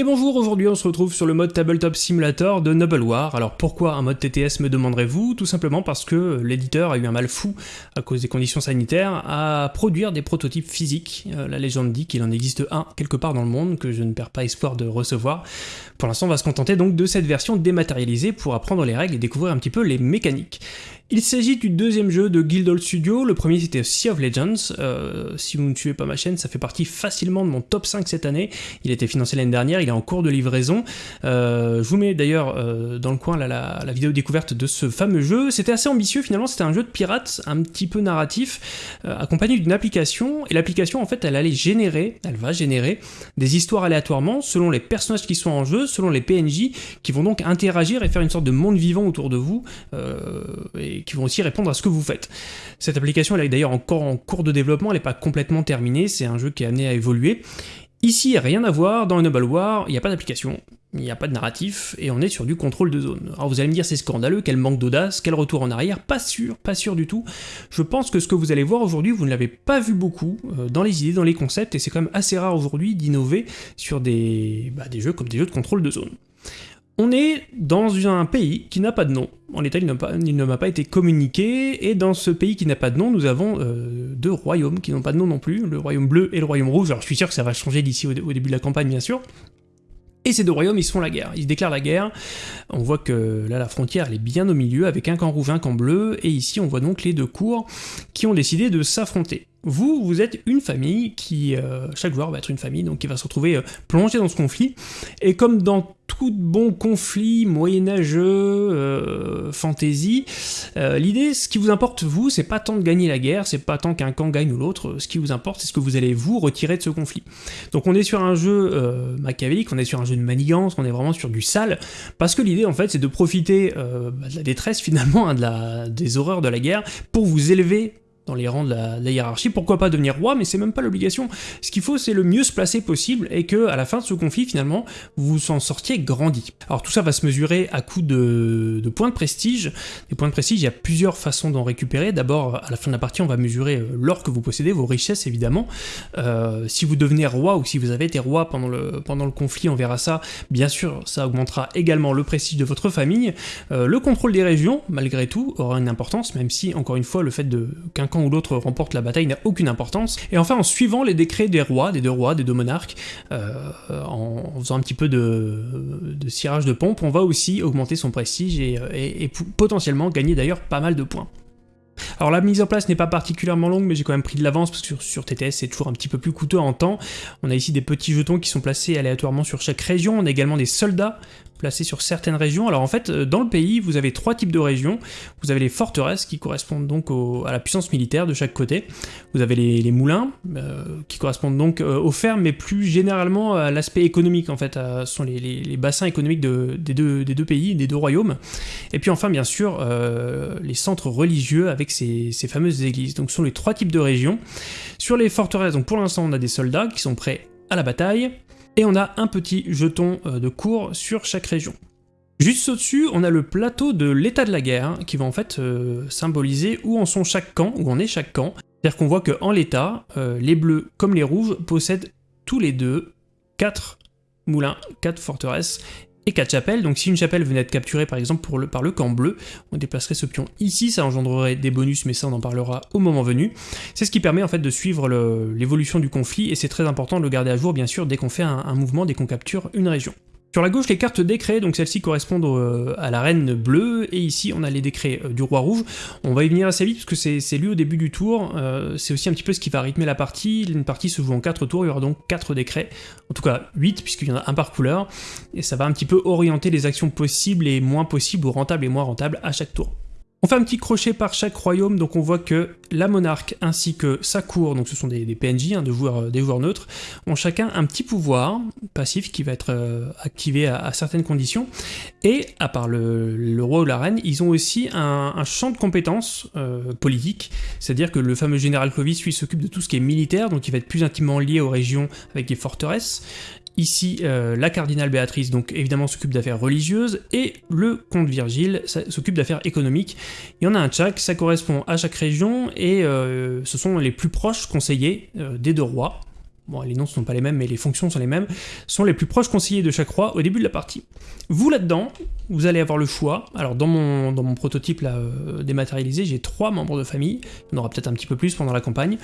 Et bonjour, aujourd'hui on se retrouve sur le mode Tabletop Simulator de Noble War. Alors pourquoi un mode TTS me demanderez-vous? Tout simplement parce que l'éditeur a eu un mal fou à cause des conditions sanitaires à produire des prototypes physiques. Euh, la légende dit qu'il en existe un quelque part dans le monde que je ne perds pas espoir de recevoir. Pour l'instant on va se contenter donc de cette version dématérialisée pour apprendre les règles et découvrir un petit peu les mécaniques. Il s'agit du deuxième jeu de Guildhall Studio, le premier c'était Sea of Legends, euh, si vous ne suivez pas ma chaîne, ça fait partie facilement de mon top 5 cette année, il a été financé l'année dernière, il est en cours de livraison, euh, je vous mets d'ailleurs euh, dans le coin la, vidéo découverte de ce fameux jeu, c'était assez ambitieux finalement, c'était un jeu de pirates, un petit peu narratif, accompagné d'une application, et l'application en fait elle allait générer, elle va générer des histoires aléatoirement selon les personnages qui sont en jeu, selon les PNJ, qui vont donc interagir et faire une sorte de monde vivant autour de vous, qui vont aussi répondre à ce que vous faites. Cette application elle est d'ailleurs encore en cours de développement, elle n'est pas complètement terminée, c'est un jeu qui est amené à évoluer. Ici, rien à voir, dans Noble War, il n'y a pas d'application, il n'y a pas de narratif, et on est sur du contrôle de zone. Alors vous allez me dire c'est scandaleux, quel manque d'audace, quel retour en arrière, pas sûr, pas sûr du tout. Je pense que ce que vous allez voir aujourd'hui, vous ne l'avez pas vu beaucoup euh, dans les idées, dans les concepts, et c'est quand même assez rare aujourd'hui d'innover sur des, bah, des jeux comme des jeux de contrôle de zone. On est dans un pays qui n'a pas de nom. En l'état, il ne m'a pas été communiqué, et dans ce pays qui n'a pas de nom, nous avons euh, deux royaumes qui n'ont pas de nom non plus, le royaume bleu et le royaume rouge. Alors je suis sûr que ça va changer d'ici au, début de la campagne, bien sûr. Et ces deux royaumes, ils se font la guerre. Ils se déclarent la guerre. On voit que là, la frontière, elle est bien au milieu, avec un camp rouge, un camp bleu, et ici, on voit donc les deux cours qui ont décidé de s'affronter. Vous, vous êtes une famille qui, euh, chaque joueur va être une famille, donc qui va se retrouver euh, plongé dans ce conflit, et comme dans tout bon conflit moyenâgeux, euh, fantasy, euh, l'idée, ce qui vous importe vous, c'est pas tant de gagner la guerre, c'est pas tant qu'un camp gagne ou l'autre, ce qui vous importe, c'est ce que vous allez vous retirer de ce conflit. Donc on est sur un jeu machiavélique, on est sur un jeu de manigance, on est vraiment sur du sale, parce que l'idée en fait c'est de profiter bah, de la détresse finalement, hein, des horreurs de la guerre, pour vous élever dans les rangs de la, hiérarchie, pourquoi pas devenir roi, mais c'est même pas l'obligation. Ce qu'il faut, c'est le mieux se placer possible, et que à la fin de ce conflit, finalement, vous vous en sortiez grandi. Alors tout ça va se mesurer à coup de, points de prestige. Des points de prestige, il y a plusieurs façons d'en récupérer. D'abord, à la fin de la partie, on va mesurer euh, l'or que vous possédez, vos richesses évidemment. Euh, si vous devenez roi, ou si vous avez été roi pendant le, pendant le conflit, on verra ça. Bien sûr, ça augmentera également le prestige de votre famille. Euh, le contrôle des régions, malgré tout, aura une importance, même si, encore une fois, le fait qu'un camp ou l'autre remporte la bataille n'a aucune importance. Et enfin, en suivant les décrets des rois, des deux rois, des deux monarques, euh, en faisant un petit peu de, cirage de pompe, on va aussi augmenter son prestige et, et potentiellement gagner d'ailleurs pas mal de points. Alors la mise en place n'est pas particulièrement longue, mais j'ai quand même pris de l'avance parce que sur, sur TTS c'est toujours un petit peu plus coûteux en temps. On a ici des petits jetons qui sont placés aléatoirement sur chaque région, on a également des soldats placés sur certaines régions. Alors en fait, euh, dans le pays, vous avez trois types de régions. Vous avez les forteresses qui correspondent donc à la puissance militaire de chaque côté. Vous avez les, moulins euh, qui correspondent donc euh, aux fermes, mais plus généralement à l'aspect économique en fait. ce sont les, bassins économiques des, deux, des, deux, pays, des deux royaumes. Et puis enfin, bien sûr, les centres religieux avec ces, ces fameuses églises. Donc ce sont les trois types de régions. Sur les forteresses, donc pour l'instant, on a des soldats qui sont prêts à la bataille et on a un petit jeton euh, de cours sur chaque région. Juste au-dessus, on a le plateau de l'état de la guerre, hein, qui va en fait euh, symboliser où en sont chaque camp, où en est chaque camp. C'est-à-dire qu'on voit qu'en l'état, euh, les bleus comme les rouges possèdent tous les deux 4 moulins, 4 forteresses, et 4 chapelles, donc si une chapelle venait être capturée par exemple par le camp bleu, on déplacerait ce pion ici, ça engendrerait des bonus, mais ça on en parlera au moment venu. C'est ce qui permet en fait de suivre l'évolution du conflit, et c'est très important de le garder à jour bien sûr dès qu'on fait un mouvement, dès qu'on capture une région. Sur la gauche, les cartes décrets, donc celles-ci correspondent euh, à la reine bleue, et ici on a les décrets euh, du roi rouge. On va y venir assez vite, parce que c'est lu au début du tour, euh, c'est aussi un petit peu ce qui va rythmer la partie. Une partie se joue en 4 tours, il y aura donc 4 décrets, en tout cas 8, puisqu'il y en a un par couleur, et ça va un petit peu orienter les actions possibles et moins possibles, ou rentables et moins rentables à chaque tour. On fait un petit crochet par chaque royaume, donc on voit que la monarque ainsi que sa cour, donc ce sont des, PNJ, hein, des joueurs neutres, ont chacun un petit pouvoir passif qui va être euh, activé à, certaines conditions, et à part le, roi ou la reine, ils ont aussi un, champ de compétences euh, politiques, c'est-à-dire que le fameux général Clovis, lui, s'occupe de tout ce qui est militaire, donc il va être plus intimement lié aux régions avec des forteresses, Ici, euh, la cardinale Béatrice, donc évidemment, s'occupe d'affaires religieuses, et le comte Virgile s'occupe d'affaires économiques. Il y en a un chaque, ça correspond à chaque région, et euh, ce sont les plus proches conseillers euh, des deux rois. Bon les noms ne sont pas les mêmes mais les fonctions sont les mêmes, sont les plus proches conseillers de chaque roi au début de la partie. Vous là-dedans, vous allez avoir le choix, alors dans mon, prototype euh, dématérialisé, j'ai trois membres de famille, en aura peut-être un petit peu plus pendant la campagne,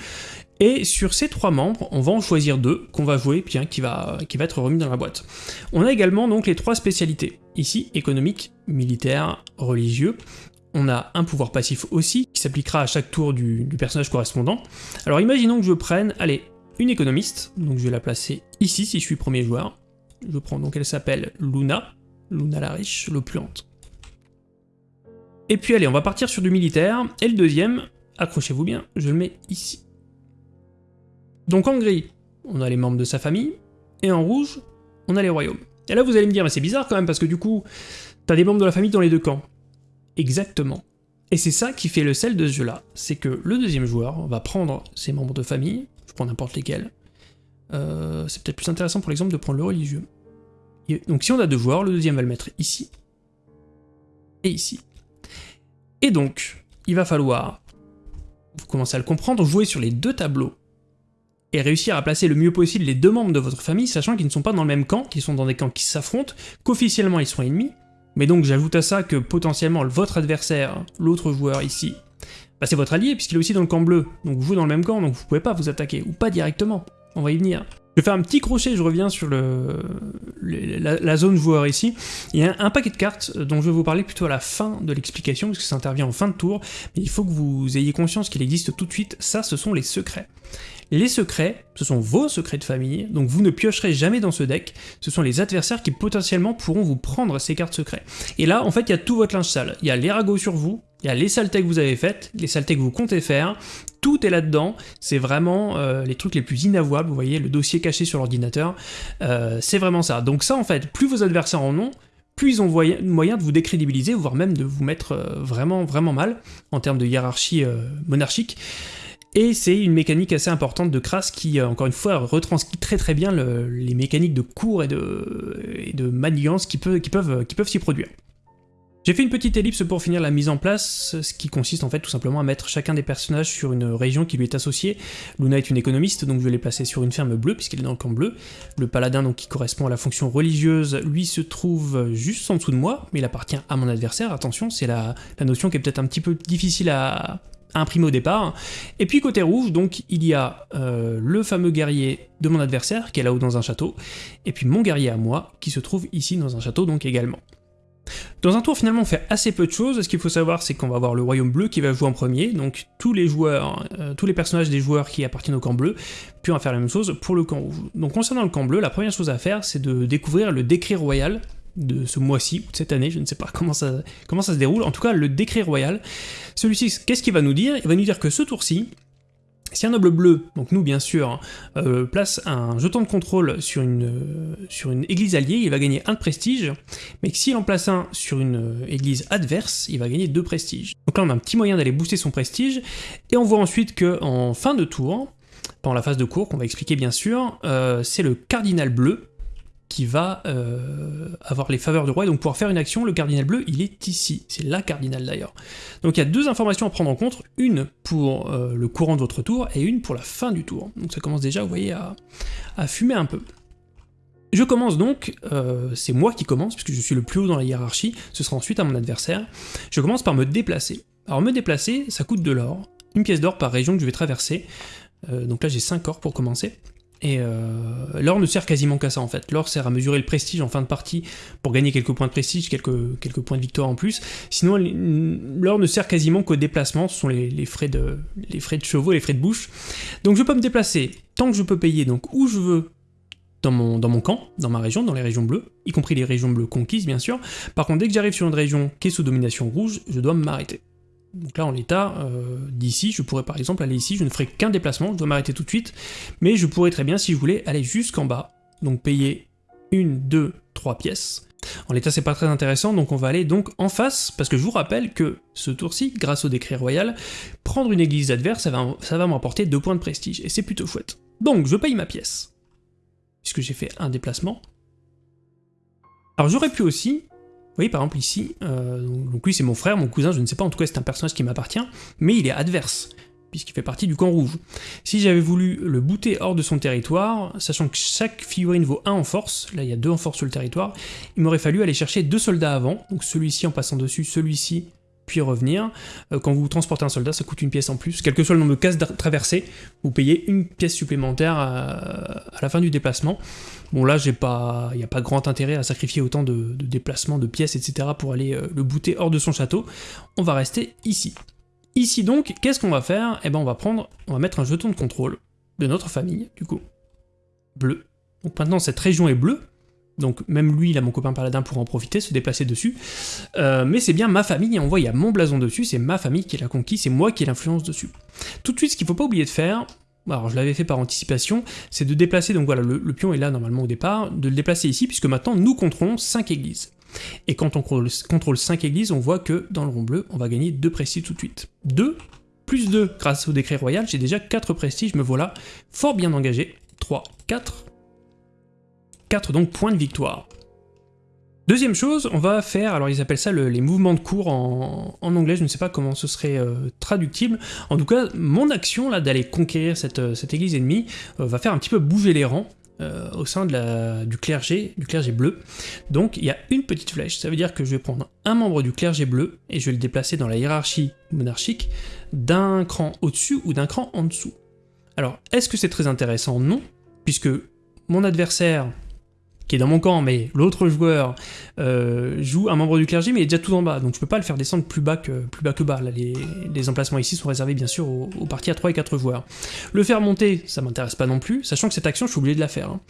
et sur ces trois membres, on va en choisir deux qu'on va jouer, puis un qui va, qui va être remis dans la boîte. On a également donc les trois spécialités, ici économique, militaire, religieux, on a un pouvoir passif aussi, qui s'appliquera à chaque tour du, personnage correspondant. Alors imaginons que je prenne, allez, une économiste, donc je vais la placer ici si je suis premier joueur. Je prends donc, elle s'appelle Luna, Luna la riche, l'opulente. Et puis allez, on va partir sur du militaire, et le deuxième, accrochez-vous bien, je le mets ici. Donc en gris, on a les membres de sa famille, et en rouge, on a les royaumes. Et là vous allez me dire, mais c'est bizarre quand même, parce que du coup, t'as des membres de la famille dans les deux camps. Exactement. Et c'est ça qui fait le sel de ce jeu-là, c'est que le deuxième joueur va prendre ses membres de famille, n'importe lesquels, euh, c'est peut-être plus intéressant pour l'exemple de prendre le religieux. donc si on a deux joueurs, le deuxième va le mettre ici, et ici. Et donc, il va falloir, vous commencez à le comprendre, jouer sur les deux tableaux, et réussir à placer le mieux possible les deux membres de votre famille, sachant qu'ils ne sont pas dans le même camp, qu'ils sont dans des camps qui s'affrontent, qu'officiellement ils sont ennemis, mais donc j'ajoute à ça que potentiellement votre adversaire, l'autre joueur ici, bah c'est votre allié puisqu'il est aussi dans le camp bleu, donc vous dans le même camp, donc vous pouvez pas vous attaquer, ou pas directement, on va y venir. Je vais faire un petit crochet, je reviens sur la, zone joueur ici. Il y a un, paquet de cartes dont je vais vous parler plutôt à la fin de l'explication, parce que ça intervient en fin de tour, mais il faut que vous ayez conscience qu'il existe tout de suite, ça ce sont les secrets. Les secrets, ce sont vos secrets de famille, donc vous ne piocherez jamais dans ce deck, ce sont les adversaires qui potentiellement pourront vous prendre ces cartes secrets. Et là, en fait, il y a tout votre linge sale. Il y a les ragots sur vous, il y a les saletés que vous avez faites, les saletés que vous comptez faire, tout est là-dedans, c'est vraiment euh, les trucs les plus inavouables, vous voyez, le dossier caché sur l'ordinateur, euh, c'est vraiment ça. Donc ça, en fait, plus vos adversaires en ont, plus ils ont moyen de vous décrédibiliser, voire même de vous mettre euh, vraiment, vraiment mal, en termes de hiérarchie monarchique. Et c'est une mécanique assez importante de Kras qui, encore une fois, retranscrit très très bien les mécaniques de cours et de, et de manigance qui, peuvent, qui peuvent, qui peuvent s'y produire. J'ai fait une petite ellipse pour finir la mise en place, ce qui consiste en fait tout simplement à mettre chacun des personnages sur une région qui lui est associée. Luna est une économiste, donc je vais les placer sur une ferme bleue, puisqu'elle est dans le camp bleu. Le paladin, donc qui correspond à la fonction religieuse, lui se trouve juste en dessous de moi, mais il appartient à mon adversaire, attention, c'est la, notion qui est peut-être un petit peu difficile à, imprimé au départ. Et puis côté rouge, donc il y a euh, le fameux guerrier de mon adversaire, qui est là-haut dans un château, et puis mon guerrier à moi, qui se trouve ici dans un château donc également. Dans un tour, finalement, on fait assez peu de choses. Ce qu'il faut savoir, c'est qu'on va avoir le royaume bleu qui va jouer en premier, donc tous les joueurs, euh, tous les personnages des joueurs qui appartiennent au camp bleu, puis on va faire la même chose pour le camp rouge. Donc concernant le camp bleu, la première chose à faire, c'est de découvrir le décret royal, de ce mois-ci, ou de cette année, je ne sais pas comment ça, comment ça se déroule, en tout cas le décret royal. Celui-ci, qu'est-ce qu'il va nous dire? Il va nous dire que ce tour-ci, si un noble bleu, donc nous bien sûr, euh, place un jeton de contrôle sur une, euh, sur une église alliée, il va gagner un de prestige, mais que s'il en place un sur une euh, église adverse, il va gagner deux prestiges. Donc là on a un petit moyen d'aller booster son prestige, et on voit ensuite que en fin de tour, pendant la phase de cours, qu'on va expliquer bien sûr, c'est le cardinal bleu qui va euh, avoir les faveurs du roi, et donc pouvoir faire une action, le cardinal bleu, il est ici, c'est la cardinal d'ailleurs. Donc il y a deux informations à prendre en compte, une pour euh, le courant de votre tour, et une pour la fin du tour. Donc ça commence déjà, vous voyez, à, fumer un peu. Je commence donc, euh, c'est moi qui commence, puisque je suis le plus haut dans la hiérarchie, ce sera ensuite à mon adversaire, je commence par me déplacer. Alors me déplacer, ça coûte de l'or, une pièce d'or par région que je vais traverser, donc là j'ai 5 or pour commencer, et euh, l'or ne sert quasiment qu'à ça en fait. L'or sert à mesurer le prestige en fin de partie pour gagner quelques points de prestige, quelques, points de victoire en plus. Sinon, l'or ne sert quasiment qu'au déplacement, ce sont les, frais de, les frais de chevaux, les frais de bouche. Donc je peux me déplacer tant que je peux payer donc où je veux dans mon, dans mon camp, dans ma région, dans les régions bleues, y compris les régions bleues conquises bien sûr. Par contre, dès que j'arrive sur une région qui est sous domination rouge, je dois m'arrêter. Donc là, en l'état, euh, d'ici, je pourrais par exemple aller ici, je ne ferai qu'un déplacement, je dois m'arrêter tout de suite, mais je pourrais très bien, si je voulais, aller jusqu'en bas, donc payer une, deux, trois pièces. En l'état, c'est pas très intéressant, donc on va aller donc en face, parce que je vous rappelle que ce tour-ci, grâce au décret royal, prendre une église adverse, ça va, ça va m'apporter deux points de prestige, et c'est plutôt chouette. Donc, je paye ma pièce, puisque j'ai fait un déplacement. Alors j'aurais pu aussi voyez par exemple ici, euh, donc lui c'est mon frère, mon cousin, je ne sais pas, en tout cas c'est un personnage qui m'appartient, mais il est adverse. puisqu'il fait partie du camp rouge. Si j'avais voulu le booter hors de son territoire, sachant que chaque figurine vaut 1 en force, là il y a 2 en force sur le territoire, il m'aurait fallu aller chercher deux soldats avant, donc celui-ci en passant dessus, celui-ci puis revenir. Euh, quand vous transportez un soldat, ça coûte une pièce en plus. Quel que soit le nombre de cases traversées, vous payez une pièce supplémentaire à, la fin du déplacement. Bon là, il n'y a pas grand intérêt à sacrifier autant de, déplacements, de pièces, etc. pour aller euh, le booter hors de son château. On va rester ici. Ici donc, qu'est-ce qu'on va faire? Eh ben on va prendre, on va mettre un jeton de contrôle de notre famille, du coup. Bleu. Donc maintenant cette région est bleue, donc même lui, là, mon copain paladin, pourra en profiter, se déplacer dessus. Euh, mais c'est bien ma famille, et on voit, il y a mon blason dessus, c'est ma famille qui l'a conquis, c'est moi qui ai l'influence dessus. Tout de suite, ce qu'il ne faut pas oublier de faire, alors je l'avais fait par anticipation, c'est de déplacer, donc voilà, le, pion est là normalement au départ, de le déplacer ici, puisque maintenant nous contrôlons 5 églises. Et quand on contrôle 5 églises, on voit que dans le rond bleu, on va gagner 2 prestiges tout de suite. 2, plus 2 grâce au décret royal, j'ai déjà 4 prestiges, me voilà fort bien engagé. 3, 4, 4 donc points de victoire. Deuxième chose, on va faire, alors ils appellent ça les mouvements de cours en, anglais, je ne sais pas comment ce serait euh, traductible. En tout cas, mon action là d'aller conquérir cette, euh, église ennemie euh, va faire un petit peu bouger les rangs. au sein du clergé, du clergé bleu. Donc il y a une petite flèche, ça veut dire que je vais prendre un membre du clergé bleu et je vais le déplacer dans la hiérarchie monarchique d'un cran au-dessus ou d'un cran en dessous. Alors, est-ce que c'est très intéressant? Non, puisque mon adversaire qui est dans mon camp, mais l'autre joueur euh, joue un membre du clergé, mais il est déjà tout en bas, donc je peux pas le faire descendre plus bas que, plus bas, que bas. Là, les, emplacements ici sont réservés bien sûr aux, parties à 3 et 4 joueurs. Le faire monter, ça m'intéresse pas non plus, sachant que cette action, je suis obligé de la faire. Hein.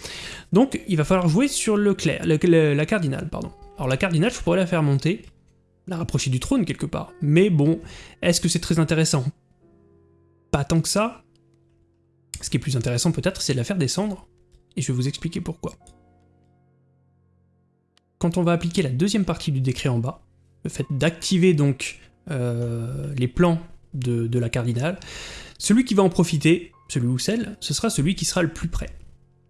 Donc il va falloir jouer sur le clair, la cardinale, pardon. Alors la cardinale, je pourrais la faire monter, la rapprocher du trône quelque part, mais bon, est-ce que c'est très intéressant? Pas tant que ça. Ce qui est plus intéressant peut-être, c'est de la faire descendre, et je vais vous expliquer pourquoi quand on va appliquer la deuxième partie du décret en bas, le fait d'activer donc euh, les plans de, la cardinale, celui qui va en profiter, celui ou celle, ce sera celui qui sera le plus près.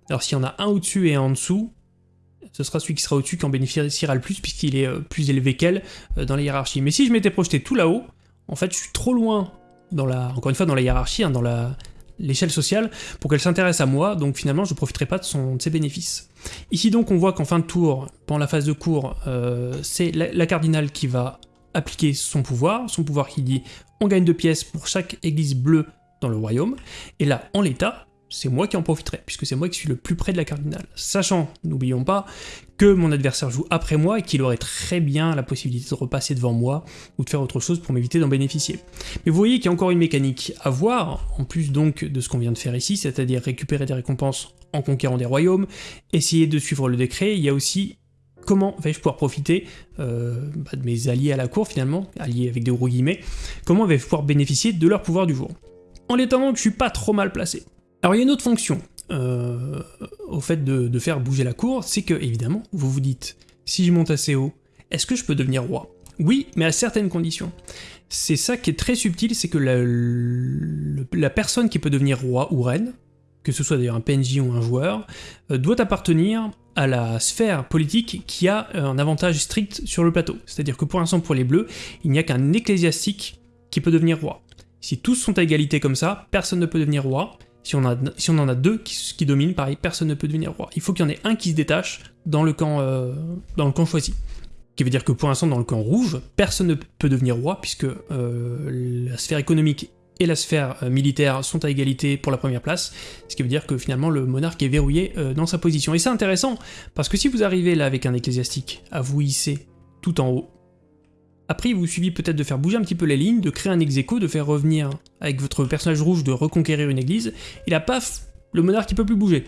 Alors s'il y en a un au-dessus et un en dessous, ce sera celui qui sera au-dessus qui en bénéficiera le plus puisqu'il est euh, plus élevé qu'elle euh, dans la hiérarchie. Mais si je m'étais projeté tout là-haut, en fait je suis trop loin dans la, encore une fois dans la hiérarchie, hein, dans la, l'échelle sociale pour qu'elle s'intéresse à moi, donc finalement je ne profiterai pas de, son, ses bénéfices. Ici donc on voit qu'en fin de tour, pendant la phase de cours, euh, c'est la, cardinale qui va appliquer son pouvoir, son pouvoir qui dit on gagne deux pièces pour chaque église bleue dans le royaume, et là en l'état, c'est moi qui en profiterai, puisque c'est moi qui suis le plus près de la cardinale. Sachant, n'oublions pas, que mon adversaire joue après moi et qu'il aurait très bien la possibilité de repasser devant moi ou de faire autre chose pour m'éviter d'en bénéficier. Mais vous voyez qu'il y a encore une mécanique à voir, en plus donc de ce qu'on vient de faire ici, c'est-à-dire récupérer des récompenses en conquérant des royaumes, essayer de suivre le décret, il y a aussi comment vais-je pouvoir profiter euh, bah, de mes alliés à la cour finalement, alliés avec des gros guillemets, comment vais-je pouvoir bénéficier de leur pouvoir du jour? En l'état donc je suis pas trop mal placé. Alors il y a une autre fonction euh, au fait de, faire bouger la cour, c'est que évidemment vous vous dites, si je monte assez haut, est-ce que je peux devenir roi? Oui, mais à certaines conditions. C'est ça qui est très subtil, c'est que la, personne qui peut devenir roi ou reine, que ce soit d'ailleurs un PNJ ou un joueur, euh, doit appartenir à la sphère politique qui a un avantage strict sur le plateau. C'est-à-dire que pour l'instant pour les bleus, il n'y a qu'un ecclésiastique qui peut devenir roi. Si tous sont à égalité comme ça, personne ne peut devenir roi, si on, en a deux qui, dominent, pareil, personne ne peut devenir roi. Il faut qu'il y en ait un qui se détache dans le camp, euh, choisi. Ce qui veut dire que pour l'instant, dans le camp rouge, personne ne peut devenir roi, puisque euh, la sphère économique et la sphère euh, militaire sont à égalité pour la première place, ce qui veut dire que finalement le monarque est verrouillé dans sa position. Et c'est intéressant, parce que si vous arrivez là avec un ecclésiastique à vous hisser tout en haut, après, il vous suffit peut-être de faire bouger un petit peu les lignes, de créer un ex de faire revenir avec votre personnage rouge, de reconquérir une église, et là, paf, le monarque il peut plus bouger.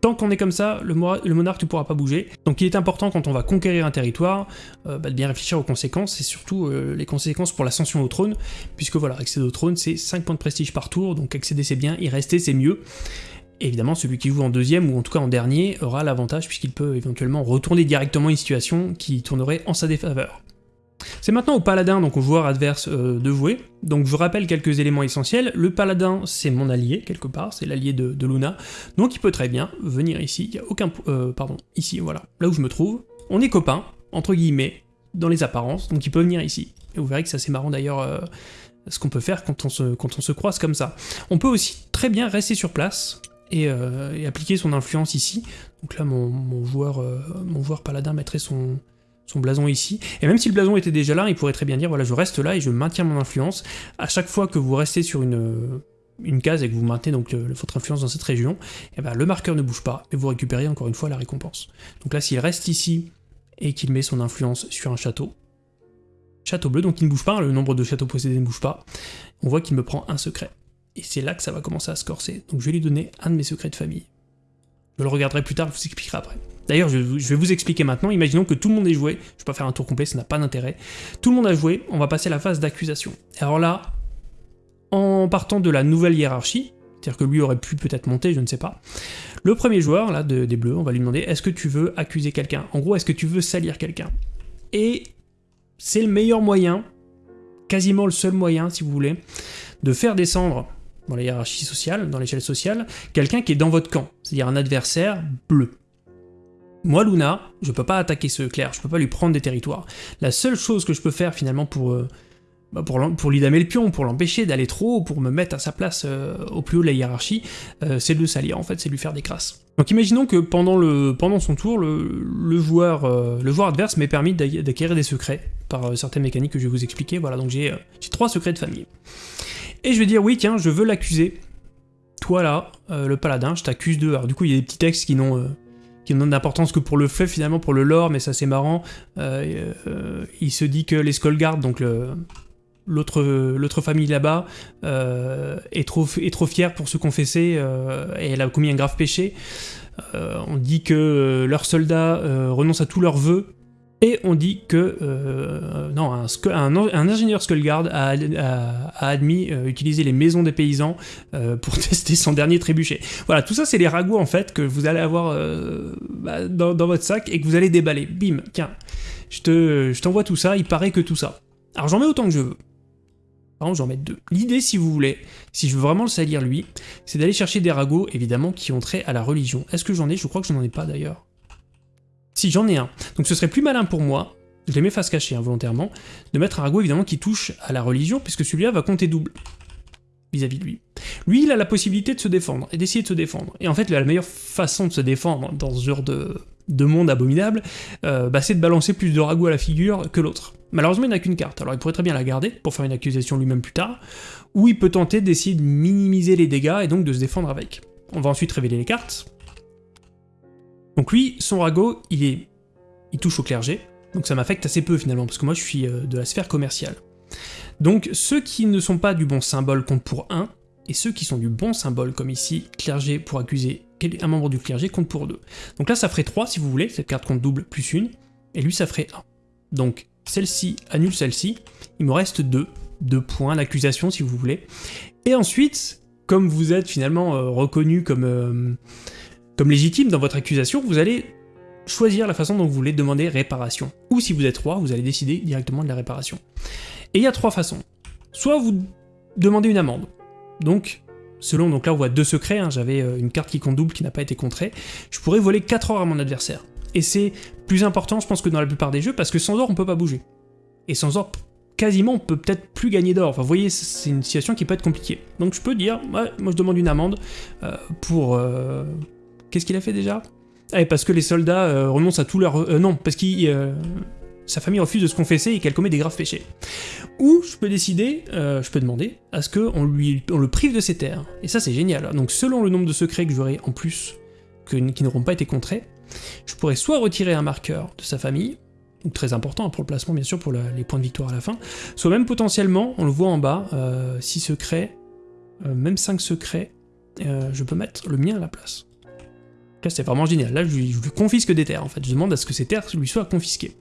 Tant qu'on est comme ça, le, monarque ne pourra pas bouger. Donc il est important quand on va conquérir un territoire, euh, bah, de bien réfléchir aux conséquences, et surtout euh, les conséquences pour l'ascension au trône, puisque voilà, accéder au trône c'est 5 points de prestige par tour, donc accéder c'est bien, y rester c'est mieux. évidemment, celui qui joue en deuxième, ou en tout cas en dernier, aura l'avantage puisqu'il peut éventuellement retourner directement une situation qui tournerait en sa défaveur. C'est maintenant au paladin, donc au joueur adverse, euh, de jouer. Donc je rappelle quelques éléments essentiels. Le paladin, c'est mon allié, quelque part, c'est l'allié de, Luna. Donc il peut très bien venir ici, il n'y a aucun... Euh, pardon, ici, voilà, là où je me trouve. On est copains, entre guillemets, dans les apparences, donc il peut venir ici. Et vous verrez que c'est assez marrant d'ailleurs... Euh, ce qu'on peut faire quand on, se, quand on se croise comme ça. On peut aussi très bien rester sur place, et, appliquer son influence ici. Donc là, mon joueur paladin mettrait son, son blason ici. Et même si le blason était déjà là, il pourrait très bien dire, voilà, je reste là et je maintiens mon influence. À chaque fois que vous restez sur une, une case et que vous maintenez donc votre influence dans cette région, et eh ben, le marqueur ne bouge pas et vous récupérez encore une fois la récompense. Donc là, s'il reste ici et qu'il met son influence sur un château, château bleu, donc il ne bouge pas, le nombre de châteaux possédés ne bouge pas, on voit qu'il me prend un secret. Et c'est là que ça va commencer à se corser. Donc je vais lui donner un de mes secrets de famille. Je le regarderai plus tard, je vous expliquerai après. D'ailleurs, je, vais vous expliquer maintenant. Imaginons que tout le monde ait joué. Je ne vais pas faire un tour complet, ça n'a pas d'intérêt. Tout le monde a joué, on va passer à la phase d'accusation. Alors là, en partant de la nouvelle hiérarchie, c'est-à-dire que lui aurait pu peut-être monter, je ne sais pas, le premier joueur, là, des bleus, on va lui demander, est-ce que tu veux accuser quelqu'un? En gros, est-ce que tu veux salir quelqu'un? Et c'est le meilleur moyen, quasiment le seul moyen, si vous voulez, de faire descendre dans la hiérarchie sociale, dans l'échelle sociale, quelqu'un qui est dans votre camp, c'est-à-dire un adversaire bleu. Moi, Luna, je peux pas attaquer ce clair, je peux pas lui prendre des territoires. La seule chose que je peux faire finalement pour, euh, bah, lui damer le pion, pour l'empêcher d'aller trop haut, pour me mettre à sa place euh, au plus haut de la hiérarchie, euh, c'est de le salir en fait, c'est lui faire des crasses. Donc imaginons que pendant, le, son tour, le, joueur, le joueur adverse m'ait permis d'acquérir des secrets par certaines mécaniques que je vais vous expliquer. Voilà, donc j'ai trois secrets de famille. Et je vais dire, oui, tiens, je veux l'accuser. Toi là, le paladin, je t'accuse de... Alors du coup, il y a des petits textes qui n'ont qui n'ont d'importance que pour le fait finalement, pour le lore, mais ça c'est marrant. Euh, euh, il se dit que les Skullguards, donc l'autre famille là-bas, euh, est, trop, est trop fière pour se confesser et elle a commis un grave péché. on dit que leurs soldats renoncent à tous leurs vœux et on dit que euh, non, un, ingénieur Skullguard a, admis euh, utiliser les maisons des paysans euh, pour tester son dernier trébuchet. Voilà, tout ça c'est les ragots en fait que vous allez avoir bah, dans, votre sac et que vous allez déballer. Bim, tiens, je t'envoie tout ça, il paraît que tout ça. Alors j'en mets autant que je veux. Par j'en mets deux. L'idée, si vous voulez, si je veux vraiment le salir lui, c'est d'aller chercher des ragots, évidemment, qui ont trait à la religion. Est-ce que j'en ai? Je crois que je n'en ai pas d'ailleurs. Si, j'en ai un. Donc ce serait plus malin pour moi, je les mets face cachée involontairement, de mettre un ragot évidemment qui touche à la religion, puisque celui-là va compter double vis-à-vis de lui. Lui, il a la possibilité de se défendre, et d'essayer de se défendre. Et en fait, la meilleure façon de se défendre dans ce genre de, monde abominable, euh, bah, c'est de balancer plus de ragots à la figure que l'autre. Malheureusement, il n'a qu'une carte, alors il pourrait très bien la garder pour faire une accusation lui-même plus tard, ou il peut tenter d'essayer de minimiser les dégâts et donc de se défendre avec. On va ensuite révéler les cartes, donc lui, son ragot, il, est, il touche au clergé, donc ça m'affecte assez peu finalement, parce que moi je suis euh, de la sphère commerciale. Donc ceux qui ne sont pas du bon symbole comptent pour 1, et ceux qui sont du bon symbole, comme ici, clergé pour accuser un membre du clergé, compte pour 2. Donc là ça ferait 3 si vous voulez, cette carte compte double plus 1, et lui ça ferait 1. Donc celle-ci annule celle-ci, il me reste 2, 2 points d'accusation si vous voulez. Et ensuite, comme vous êtes finalement euh, reconnu comme... Euh, comme légitime dans votre accusation, vous allez choisir la façon dont vous voulez demander réparation. Ou si vous êtes roi, vous allez décider directement de la réparation. Et il y a trois façons. Soit vous demandez une amende. Donc, selon, donc là on voit deux secrets, hein, j'avais euh, une carte qui compte double qui n'a pas été contrée, je pourrais voler 4 or à mon adversaire. Et c'est plus important, je pense, que dans la plupart des jeux, parce que sans or, on peut pas bouger. Et sans or, quasiment, on peut peut-être plus gagner d'or. Enfin, vous voyez, c'est une situation qui peut être compliquée. Donc je peux dire, ouais, moi je demande une amende euh, pour, euh, Qu'est-ce qu'il a fait déjà? Ah, parce que les soldats euh, renoncent à tout leur... Euh, non, parce que euh, sa famille refuse de se confesser et qu'elle commet des graves péchés. Ou je peux décider, je peux demander, à ce qu'on lui, on le prive de ses terres. Et ça c'est génial. Donc selon le nombre de secrets que j'aurai en plus, qui n'auront pas été contrés, je pourrais soit retirer un marqueur de sa famille, très important pour le placement bien sûr, pour les points de victoire à la fin, soit même potentiellement, on le voit en bas, 6 secrets, même 5 secrets, je peux mettre le mien à la place. Là, c'est vraiment génial. Là, je lui, confisque des terres, en fait. Je demande à ce que ces terres lui soient confisquées.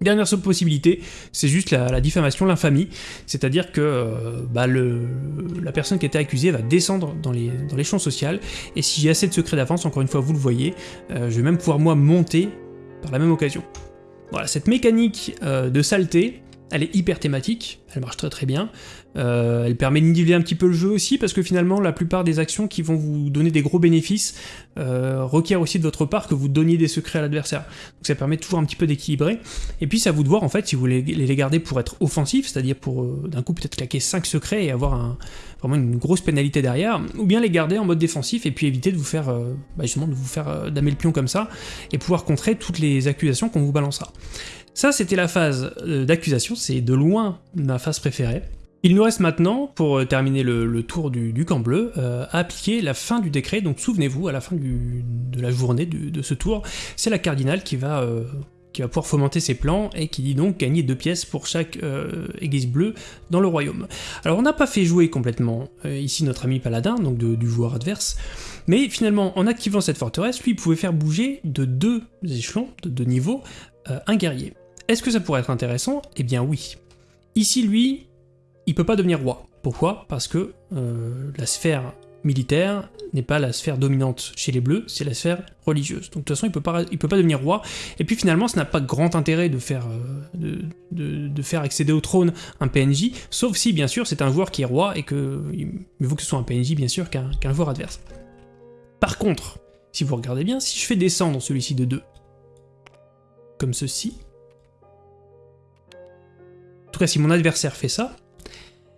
Dernière possibilité, c'est juste la, diffamation, l'infamie, c'est-à-dire que euh, bah, la personne qui était accusée va descendre dans l'échelon dans social, et si j'ai assez de secrets d'avance, encore une fois vous le voyez, euh, je vais même pouvoir moi monter par la même occasion. Voilà, cette mécanique euh, de saleté, elle est hyper thématique, elle marche très très bien. Euh, elle permet de niveler un petit peu le jeu aussi, parce que finalement, la plupart des actions qui vont vous donner des gros bénéfices euh, requièrent aussi de votre part que vous donniez des secrets à l'adversaire. Donc ça permet toujours un petit peu d'équilibrer. Et puis c'est à vous de voir en fait si vous voulez les garder pour être offensif, c'est-à-dire pour euh, d'un coup peut-être claquer 5 secrets et avoir vraiment une grosse pénalité derrière, ou bien les garder en mode défensif et puis éviter de vous faire, bah, justement, de vous faire damer le pion comme ça, et pouvoir contrer toutes les accusations qu'on vous balancera. Ça, c'était la phase euh, d'accusation, c'est de loin ma phase préférée. Il nous reste maintenant, pour euh, terminer le, tour du, camp bleu, euh, à appliquer la fin du décret. Donc souvenez-vous, à la fin de la journée de ce tour, c'est la cardinale qui va, pouvoir fomenter ses plans et qui dit donc gagner deux pièces pour chaque église bleue dans le royaume. Alors on n'a pas fait jouer complètement ici notre ami paladin, donc du joueur adverse, mais finalement en activant cette forteresse, lui pouvait faire bouger de deux échelons, de deux niveaux, un guerrier. Est-ce que ça pourrait être intéressant? Eh bien oui. Ici, lui, il peut pas devenir roi. Pourquoi? Parce que euh, la sphère militaire n'est pas la sphère dominante chez les bleus, c'est la sphère religieuse. Donc de toute façon, il peut pas, il peut pas devenir roi. Et puis finalement, ça n'a pas grand intérêt de faire, euh, accéder au trône un PNJ, sauf si bien sûr c'est un joueur qui est roi et que il vaut que ce soit un PNJ bien sûr qu'un joueur adverse. Par contre, si vous regardez bien, si je fais descendre celui-ci de 2, comme ceci, si mon adversaire fait ça,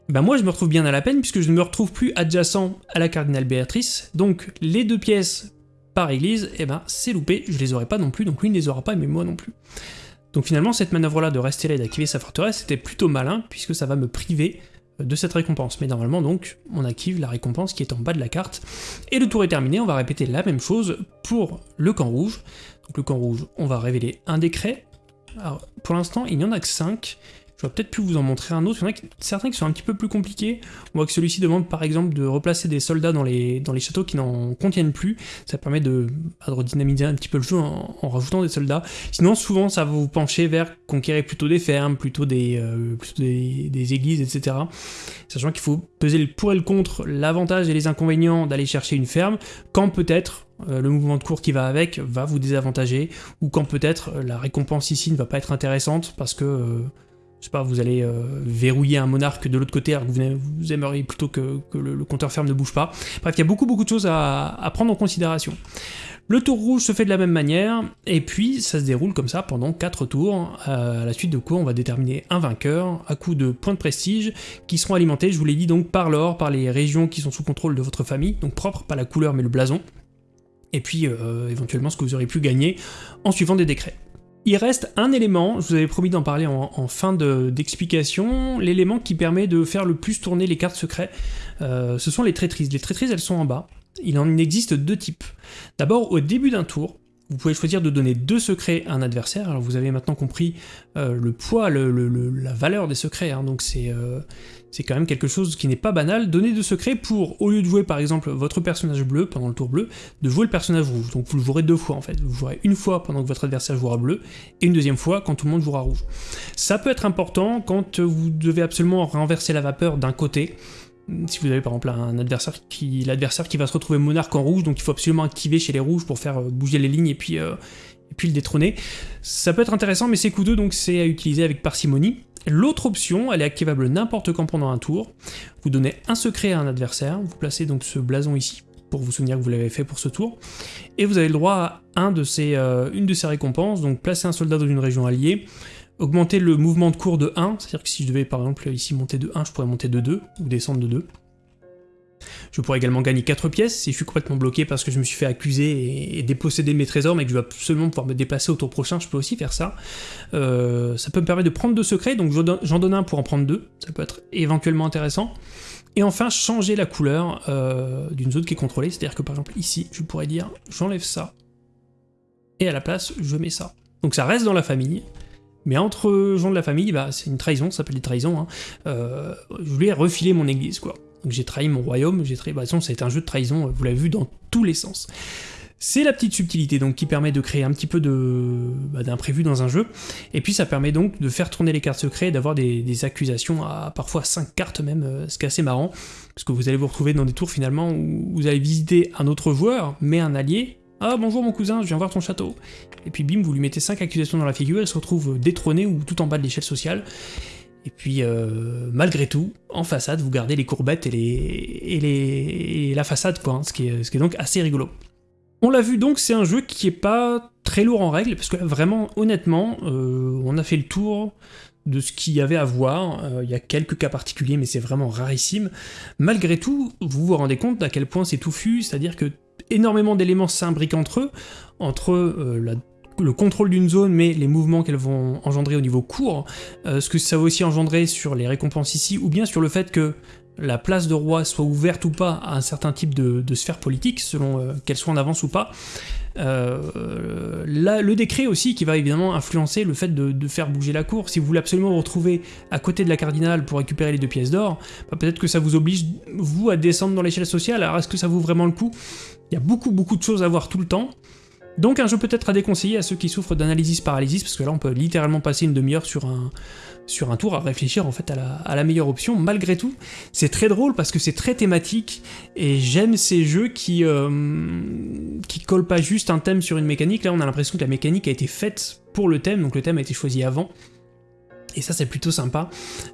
ben moi je me retrouve bien à la peine puisque je ne me retrouve plus adjacent à la cardinale Béatrice, donc les deux pièces par église, eh ben c'est loupé, je les aurai pas non plus, donc lui ne les aura pas, mais moi non plus. Donc finalement cette manœuvre-là de rester là et d'activer sa forteresse, c'était plutôt malin, puisque ça va me priver euh, de cette récompense. Mais normalement donc, on active la récompense qui est en bas de la carte, et le tour est terminé, on va répéter la même chose pour le camp rouge. Donc le camp rouge, on va révéler un décret. Alors pour l'instant, il n'y en a que 5, je vais peut-être plus vous en montrer un autre, il y en a certains qui sont un petit peu plus compliqués. On voit que celui-ci demande par exemple de replacer des soldats dans les, châteaux qui n'en contiennent plus. Ça permet de, bah, de redynamiser un petit peu le jeu en, rajoutant des soldats. Sinon souvent ça va vous pencher vers conquérir plutôt des fermes, plutôt des, euh, églises, etc. Sachant qu'il faut peser le pour et le contre, l'avantage et les inconvénients d'aller chercher une ferme, quand peut-être euh, le mouvement de cours qui va avec va vous désavantager, ou quand peut-être euh, la récompense ici ne va pas être intéressante parce que je sais pas, vous allez euh, verrouiller un monarque de l'autre côté alors que vous, aimeriez plutôt que, le, compteur ferme ne bouge pas. Bref, il y a beaucoup beaucoup de choses à, prendre en considération. Le tour rouge se fait de la même manière, et puis ça se déroule comme ça pendant 4 tours, à la suite de quoi on va déterminer un vainqueur à coup de points de prestige qui seront alimentés, je vous l'ai dit, donc par l'or, par les régions qui sont sous contrôle de votre famille, donc propre, pas la couleur mais le blason, et puis euh, éventuellement ce que vous aurez pu gagner en suivant des décrets. Il reste un élément, je vous avais promis d'en parler en, fin d'explication, l'élément qui permet de faire le plus tourner les cartes secrets, euh, ce sont les traîtrises. Les traîtrises, elles sont en bas. Il en existe deux types. D'abord, au début d'un tour, vous pouvez choisir de donner deux secrets à un adversaire. Alors vous avez maintenant compris euh, le poids, la valeur des secrets, hein. donc euh, c'est quand même quelque chose qui n'est pas banal. Donner deux secrets pour, au lieu de jouer par exemple votre personnage bleu pendant le tour bleu, de jouer le personnage rouge. Donc vous le jouerez deux fois en fait. Vous jouerez une fois pendant que votre adversaire jouera bleu, et une deuxième fois quand tout le monde jouera rouge. Ça peut être important quand vous devez absolument renverser la vapeur d'un côté, si vous avez par exemple un adversaire qui l'adversaire qui va se retrouver monarque en rouge, donc il faut absolument activer chez les rouges pour faire euh, bouger les lignes et puis, euh, et puis le détrôner. Ça peut être intéressant, mais c'est coûteux, donc c'est à utiliser avec parcimonie. L'autre option, elle est activable n'importe quand pendant un tour. Vous donnez un secret à un adversaire, vous placez donc ce blason ici pour vous souvenir que vous l'avez fait pour ce tour, et vous avez le droit à ces, euh, une de ces récompenses, donc placer un soldat dans une région alliée, augmenter le mouvement de cours de 1, c'est-à-dire que si je devais par exemple ici monter de 1, je pourrais monter de 2, ou descendre de 2. Je pourrais également gagner 4 pièces si je suis complètement bloqué parce que je me suis fait accuser et, déposséder mes trésors, mais que je vais absolument pouvoir me déplacer au tour prochain, je peux aussi faire ça. Euh, ça peut me permettre de prendre deux secrets, donc j'en donne un pour en prendre deux, ça peut être éventuellement intéressant. Et enfin, changer la couleur euh, d'une zone qui est contrôlée, c'est-à-dire que par exemple ici, je pourrais dire j'enlève ça, et à la place, je mets ça. Donc ça reste dans la famille, mais entre gens de la famille, bah, c'est une trahison, ça s'appelle des trahisons. Hein. Euh, je voulais refiler mon église, quoi. Donc j'ai trahi mon royaume, j'ai trahi... Bah, de c'est un jeu de trahison, vous l'avez vu, dans tous les sens. C'est la petite subtilité donc qui permet de créer un petit peu bah, d'imprévu dans un jeu, et puis ça permet donc de faire tourner les cartes secrètes, d'avoir des, accusations à parfois 5 cartes même, euh, ce qui est assez marrant, parce que vous allez vous retrouver dans des tours finalement où vous allez visiter un autre joueur, mais un allié, ah bonjour mon cousin, je viens voir ton château. Et puis bim, vous lui mettez 5 accusations dans la figure, il se retrouve détrôné ou tout en bas de l'échelle sociale. Et puis, malgré tout, en façade, vous gardez les courbettes et, la façade, quoi, hein, ce, qui est, donc assez rigolo. On l'a vu donc, c'est un jeu qui est pas très lourd en règle, parce que vraiment, honnêtement, euh, on a fait le tour de ce qu'il y avait à voir, euh, il y a quelques cas particuliers, mais c'est vraiment rarissime. Malgré tout, vous vous rendez compte à quel point c'est touffu, c'est-à-dire que énormément d'éléments s'imbriquent entre eux, entre euh, le contrôle d'une zone, mais les mouvements qu'elles vont engendrer au niveau court, ce que ça va aussi engendrer sur les récompenses ici, ou bien sur le fait que la place de roi soit ouverte ou pas à un certain type de, sphère politique, selon euh, qu'elle soit en avance ou pas. Euh, le décret aussi qui va évidemment influencer le fait de, faire bouger la cour. Si vous voulez absolument vous retrouver à côté de la cardinale pour récupérer les deux pièces d'or, bah, peut-être que ça vous oblige, vous, à descendre dans l'échelle sociale. Alors est-ce que ça vaut vraiment le coup? Il y a beaucoup beaucoup de choses à voir tout le temps. Donc un jeu peut-être à déconseiller à ceux qui souffrent d'analysis paralysis, parce que là on peut littéralement passer une demi-heure sur un, sur un tour à réfléchir en fait à la, meilleure option. Malgré tout, c'est très drôle parce que c'est très thématique et j'aime ces jeux qui euh, qui collent pas juste un thème sur une mécanique. Là, on a l'impression que la mécanique a été faite pour le thème, donc le thème a été choisi avant. Et ça c'est plutôt sympa.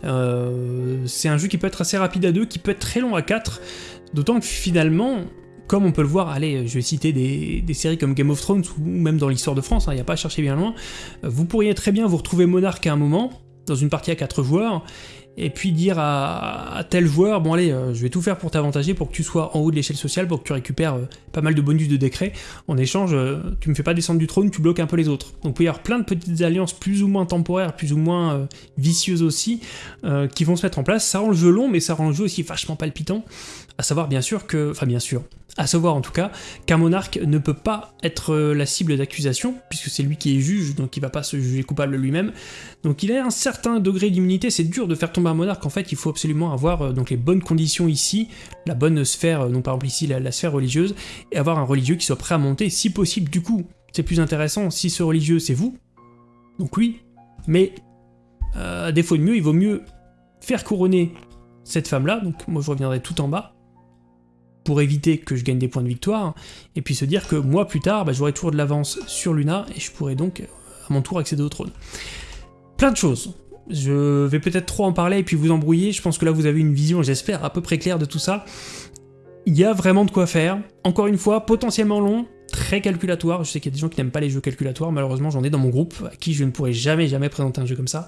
Euh, c'est un jeu qui peut être assez rapide à deux, qui peut être très long à 4, d'autant que finalement, comme on peut le voir, allez, je vais citer des, séries comme Game of Thrones, ou même dans l'histoire de France, il hein, n'y a pas à chercher bien loin, euh, vous pourriez très bien vous retrouver monarque à un moment, dans une partie à 4 joueurs, et puis dire à, tel joueur, bon allez, euh, je vais tout faire pour t'avantager, pour que tu sois en haut de l'échelle sociale, pour que tu récupères euh, pas mal de bonus de décret, en échange, euh, tu me fais pas descendre du trône, tu bloques un peu les autres. Donc il peut y avoir plein de petites alliances plus ou moins temporaires, plus ou moins vicieuses aussi, qui vont se mettre en place, ça rend le jeu long, mais ça rend le jeu aussi vachement palpitant, à savoir bien sûr que, enfin bien sûr, à savoir en tout cas qu'un monarque ne peut pas être euh, la cible d'accusation, puisque c'est lui qui est juge, donc il va pas se juger coupable lui-même. Donc il a un certain degré d'immunité, c'est dur de faire tomber monarque, en fait il faut absolument avoir euh, donc les bonnes conditions ici, la bonne sphère, euh, donc par exemple ici la, sphère religieuse, et avoir un religieux qui soit prêt à monter, si possible du coup, c'est plus intéressant si ce religieux c'est vous, donc oui, mais à défaut de mieux, il vaut mieux faire couronner cette femme-là, donc moi je reviendrai tout en bas, pour éviter que je gagne des points de victoire, et puis se dire que moi plus tard, bah, j'aurai toujours de l'avance sur Luna, et je pourrai donc à mon tour accéder au trône. Plein de choses. Je vais peut-être trop en parler et puis vous embrouiller, je pense que là vous avez une vision, j'espère, à peu près claire de tout ça. Il y a vraiment de quoi faire. Encore une fois, potentiellement long, très calculatoire. Je sais qu'il y a des gens qui n'aiment pas les jeux calculatoires, malheureusement j'en ai dans mon groupe, à qui je ne pourrai jamais jamais présenter un jeu comme ça.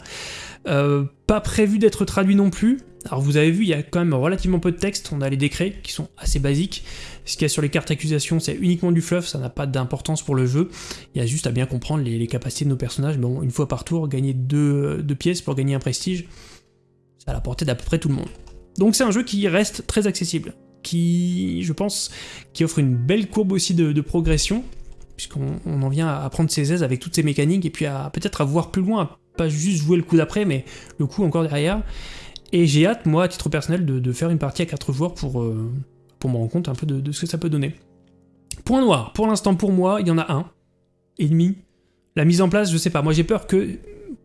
Euh, pas prévu d'être traduit non plus. Alors vous avez vu, il y a quand même relativement peu de texte, on a les décrets qui sont assez basiques. Ce qu'il y a sur les cartes d'accusations, c'est uniquement du fluff, ça n'a pas d'importance pour le jeu. Il y a juste à bien comprendre les, capacités de nos personnages. Bon, une fois par tour, gagner deux, deux pièces pour gagner un prestige, c'est à la portée d'à peu près tout le monde. Donc c'est un jeu qui reste très accessible qui, je pense, qui offre une belle courbe aussi de, progression, puisqu'on en vient à prendre ses aises avec toutes ces mécaniques, et puis à peut-être à voir plus loin, à pas juste jouer le coup d'après, mais le coup encore derrière. Et j'ai hâte, moi, à titre personnel, de, faire une partie à 4 joueurs pour, euh, pour me rendre compte un peu de, ce que ça peut donner. Point noir, pour l'instant pour moi, il y en a un, et demi. La mise en place, je sais pas, moi j'ai peur que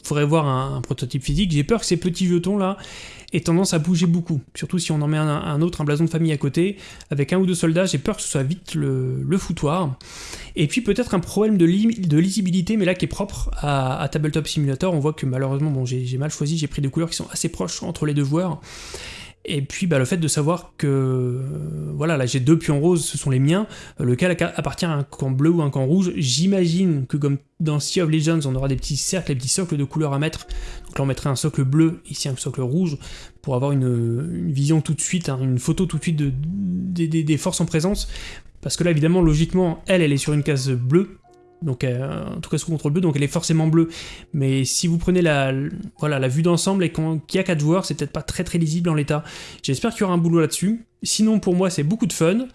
faudrait voir un, prototype physique. J'ai peur que ces petits jetons là aient tendance à bouger beaucoup. Surtout si on en met un, autre, un blason de famille à côté, avec un ou deux soldats, j'ai peur que ce soit vite le, foutoir. Et puis peut-être un problème de, lisibilité, mais là qui est propre à, Tabletop Simulator. On voit que malheureusement, bon, j'ai mal choisi, j'ai pris des couleurs qui sont assez proches entre les deux joueurs. Et puis bah, le fait de savoir que, euh, voilà, là j'ai deux pions roses, ce sont les miens, lequel appartient à un camp bleu ou un camp rouge, j'imagine que comme dans Sea of Legends, on aura des petits cercles, des petits socles de couleurs à mettre, donc là on mettrait un socle bleu, ici un socle rouge, pour avoir une, vision tout de suite, hein, une photo tout de suite de, des forces en présence, parce que là évidemment, logiquement, elle, elle est sur une case bleue, donc euh, en tout cas sous contrôle bleu, donc elle est forcément bleue. Mais si vous prenez la, voilà, la vue d'ensemble et qu'il y a 4 joueurs, c'est peut-être pas très très lisible en l'état. J'espère qu'il y aura un boulot là-dessus. Sinon pour moi c'est beaucoup de fun.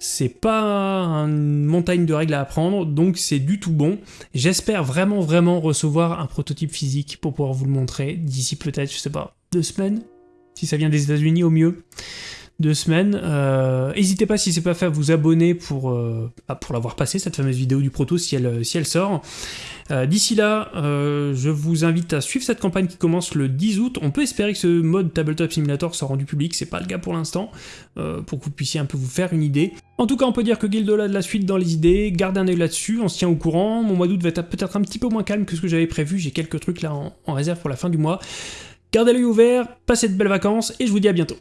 C'est pas une montagne de règles à apprendre, donc c'est du tout bon. J'espère vraiment vraiment recevoir un prototype physique pour pouvoir vous le montrer d'ici peut-être, je sais pas, deux semaines, si ça vient des États-Unis au mieux deux semaines. Euh, n'hésitez pas si c'est pas fait à vous abonner pour, euh, bah, pour l'avoir passé, cette fameuse vidéo du proto si elle, elle sort. Euh, d'ici là, je vous invite à suivre cette campagne qui commence le 10 août. On peut espérer que ce mode Tabletop Simulator soit rendu public, c'est pas le cas pour l'instant, pour que vous puissiez un peu vous faire une idée. En tout cas, on peut dire que Guildo a de la suite dans les idées, gardez un œil là-dessus, on se tient au courant. Mon mois d'août va être peut-être un petit peu moins calme que ce que j'avais prévu, j'ai quelques trucs là en réserve pour la fin du mois. gardez l'œil ouvert, passez de belles vacances et je vous dis à bientôt.